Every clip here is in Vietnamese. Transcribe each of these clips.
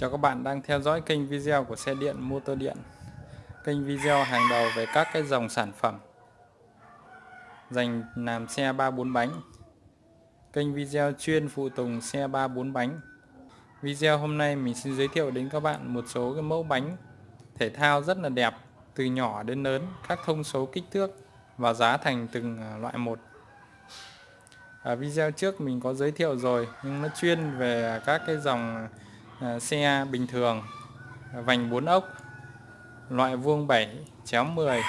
Chào các bạn đang theo dõi kênh video của xe điện motor điện. Kênh video hàng đầu về các cái dòng sản phẩm. Dành làm xe 3-4 bánh. Kênh video chuyên phụ tùng xe 3-4 bánh. Video hôm nay mình xin giới thiệu đến các bạn một số cái mẫu bánh thể thao rất là đẹp Từ nhỏ đến lớn, các thông số kích thước và giá thành từng à, loại một. Ở video trước mình có giới thiệu rồi nhưng nó chuyên về các cái dòng Ờ, xe bình thường, vành 4 ốc, loại vuông 7 chéo 10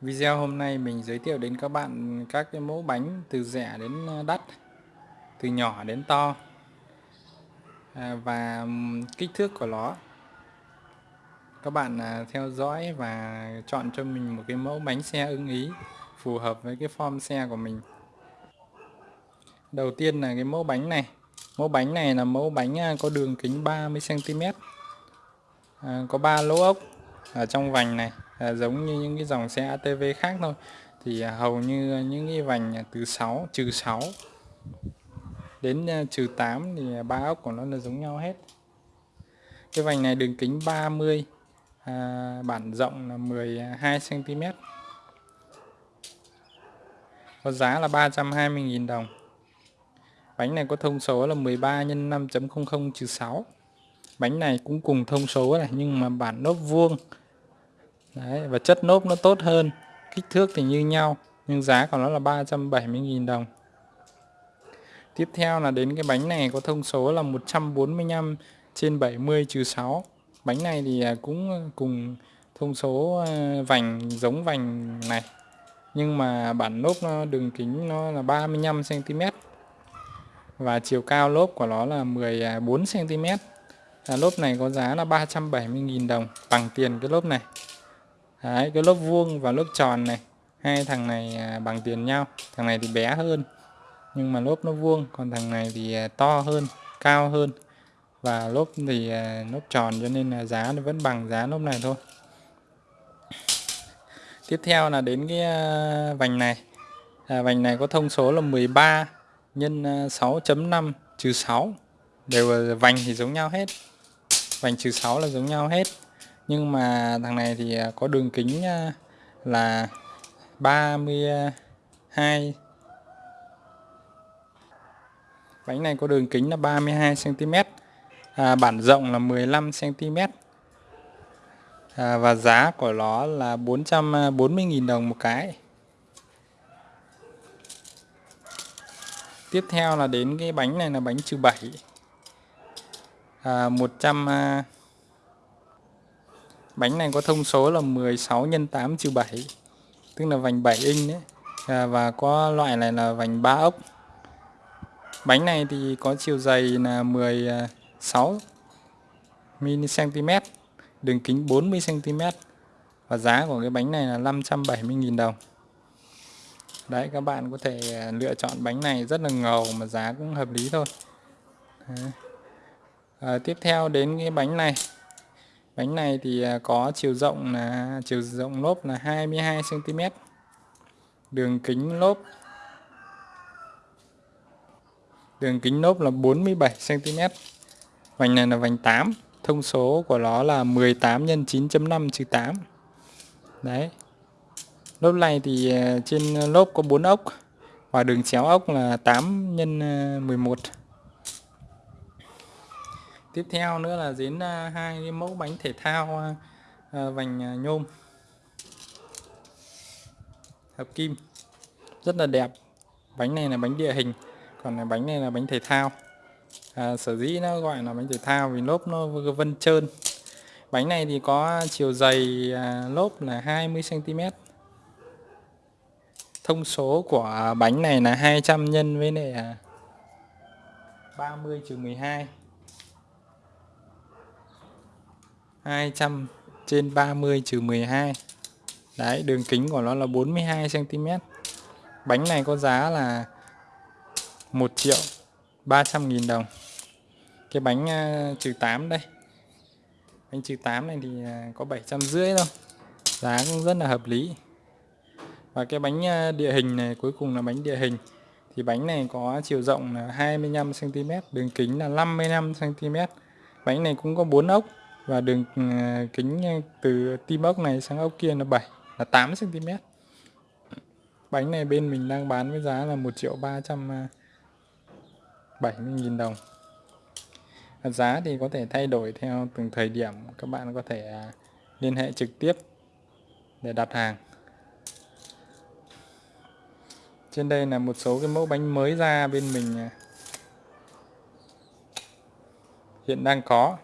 video hôm nay mình giới thiệu đến các bạn các cái mẫu bánh từ rẻ đến ờ, đắt, từ nhỏ đến to ờ, và kích thước của nó. Các bạn theo dõi và chọn cho mình một cái mẫu bánh xe ưng ý, phù hợp với cái form xe của mình. Đầu tiên là cái mẫu bánh này. Mẫu bánh này là mẫu bánh à, có đường kính 30cm à, Có 3 lỗ ốc ở trong vành này à, Giống như những cái dòng xe ATV khác thôi. Thì à, hầu như những cái vành từ 6 trừ 6 Đến à, trừ 8 thì ba ốc của nó là giống nhau hết. Cái vành này đường kính 30 à, Bản rộng là 12cm Có giá là 320.000 đồng. Bánh này có thông số là 13 x 5.00 trừ 6. Bánh này cũng cùng thông số này nhưng mà bản nốt vuông. Đấy, và chất nốt nó tốt hơn. Kích thước thì như nhau nhưng giá của nó là 370.000 đồng. Tiếp theo là đến cái bánh này có thông số là 145 trên 70 trừ 6. Bánh này thì à, cũng cùng thông số à, vành giống vành này. Nhưng mà bản lốp nó đường kính nó là 35 cm và chiều cao lốp của nó là 14 cm. À, à, lốp này có giá là 370.000 đồng bằng tiền cái lốp này. Đấy, cái lốp vuông và lốp tròn này, hai thằng này à, bằng tiền nhau. Thằng này thì bé hơn nhưng mà lốp nó vuông, còn thằng này thì à, to hơn, cao hơn. Và lốp thì lốp tròn cho nên là giá nó vẫn bằng giá lốp này thôi. Tiếp theo là đến cái vành này. À, vành này có thông số là 13 nhân à, 6.5 trừ 6 đều vành thì giống nhau hết. Vành trừ 6 là giống nhau hết. Nhưng mà thằng này thì à, có đường kính à, là 32 bánh này có đường kính là 32 cm à, bản rộng là 15 cm à, và giá của nó là 440.000 đồng một cái. Tiếp theo là đến cái bánh này là bánh trừ 7 à, 100 à, bánh này có thông số là 16 x 8 trừ 7 tức là vành 7 inch đấy. À, và có loại này là vành 3 ốc. Bánh này thì có chiều dày là 16 cm đường kính 40 cm và giá của cái bánh này là 570.000 đồng đấy các bạn có thể à, lựa chọn bánh này rất là ngầu mà giá cũng hợp lý thôi. À, tiếp theo đến cái bánh này. Bánh này thì à, có chiều rộng là chiều rộng lốp là 22 cm đường kính lốp. Đường kính lốp là 47 cm vành này là vành 8 thông số của nó là 18 x 9.5 trừ 8 đấy. Lốp này thì ờ, trên lốp có 4 ốc và đường chéo ốc là 8 x 11. Tiếp theo nữa là đến ờ, hai cái mẫu bánh thể thao ờ, vành nhôm hợp kim rất là đẹp. Bánh này là bánh địa hình, còn bánh này là bánh thể thao. À, sở dĩ nó gọi là bánh thể thao vì lốp nó vân trơn. Bánh này thì có chiều dày lốp là 20 cm thông số của bánh này là 200 nhân với này 30 trừ 12 200 trên 30 trừ 12 Đấy đường kính của nó là 42 cm Bánh này có giá là 1 triệu 300 nghìn đồng. Cái bánh uh, trừ 8 đây. Bánh trừ 8 này thì uh, có 750 thôi. Giá cũng rất là hợp lý và cái bánh à, địa hình này, cuối cùng là bánh địa hình. Thì bánh này có chiều rộng là 25 cm đường kính là 55 cm bánh này cũng có 4 ốc và đường à, kính à, từ tim ốc này sang ốc kia là 7 là 8 cm bánh này bên mình đang bán với giá là 1 triệu 370 nghìn đồng. Giá thì có thể thay đổi theo từng thời điểm, các bạn có thể liên hệ trực tiếp để đặt hàng trên đây là một số cái mẫu bánh mới ra bên mình hiện đang có.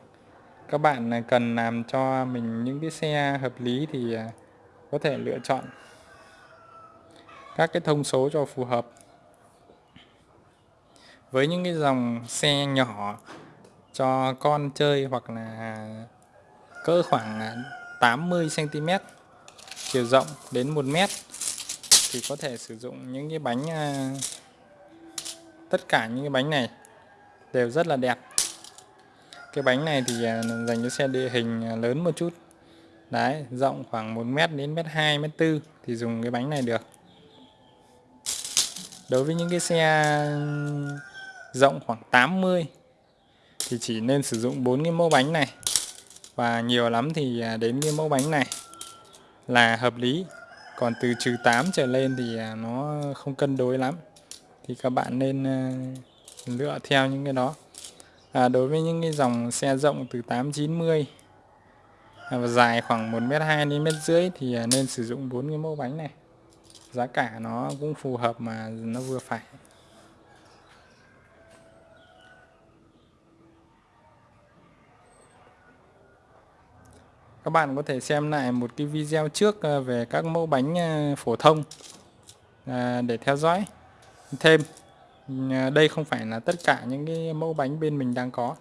Các bạn à, cần làm cho mình những cái xe hợp lý thì à, có thể lựa chọn các cái thông số cho phù hợp. Với những cái dòng xe nhỏ cho con chơi hoặc là cỡ khoảng à, 80 cm chiều rộng đến 1 mét thì có thể sử dụng những cái bánh à, tất cả những cái bánh này đều rất là đẹp. Cái bánh này thì à, dành cho xe địa hình à, lớn một chút. Đấy, rộng khoảng 1 mét đến mét 2 mét 4 thì dùng cái bánh này được. Đối với những cái xe rộng khoảng 80 thì chỉ nên sử dụng bốn cái mẫu bánh này. Và nhiều lắm thì đến cái mẫu bánh này là hợp lý còn từ trừ 8 trở lên thì à, nó không cân đối lắm. Thì các bạn nên à, lựa theo những cái đó. À, đối với những cái dòng xe rộng từ 890 à, và dài khoảng 1m2 đến mét rưỡi thì nên sử dụng bốn cái mẫu bánh này. Giá cả nó cũng phù hợp mà nó vừa phải. Các bạn có thể xem lại một cái video trước ờ, về các mẫu bánh ờ, phổ thông ờ, để theo dõi thêm. Đây không phải là tất cả những cái mẫu bánh bên mình đang có,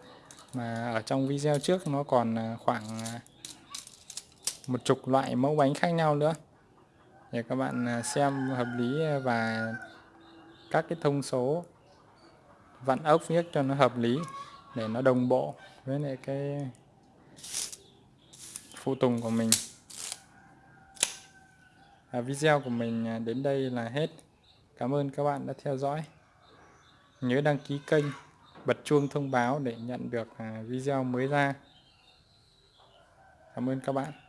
mà ở trong video trước nó còn khoảng một chục loại mẫu bánh khác nhau nữa. Để các bạn xem hợp lý và các cái thông số vặn ốc viết cho nó hợp lý, để nó đồng bộ với lại cái phụ tùng của mình. À, video của mình à, đến đây là hết. Cảm ơn các bạn đã theo dõi. Nhớ đăng ký kênh bật chuông thông báo để nhận được à, video mới ra. Cảm ơn các bạn.